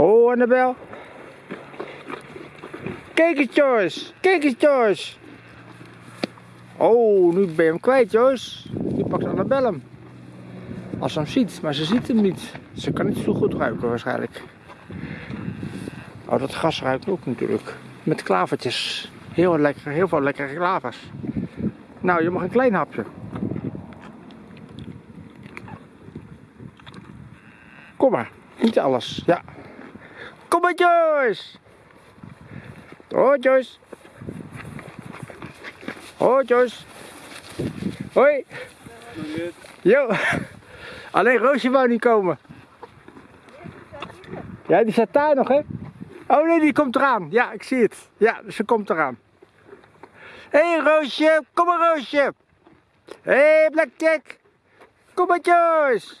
Oh, Annabel. Kijk eens, Joyce. Kijk eens, Joyce. Oh, nu ben je hem kwijt, Joyce. Nu pakt Annabel hem. Als ze hem ziet, maar ze ziet hem niet. Ze kan niet zo goed ruiken waarschijnlijk. Oh, dat gras ruikt ook natuurlijk. Met klavertjes. Heel lekker, heel veel lekkere klavers. Nou, je mag een klein hapje. Kom maar, niet alles. Ja. Kom maar, Joyce. Hoi, Joyce. Hoi, Joyce. Hoi. Jo. Alleen Roosje wou niet komen. Ja, die staat daar nog, hè? Oh nee, die komt eraan. Ja, ik zie het. Ja, ze komt eraan. Hé, hey, Roosje. Kom maar, Roosje. Hé, hey, Blackjack. Kom maar, Joyce.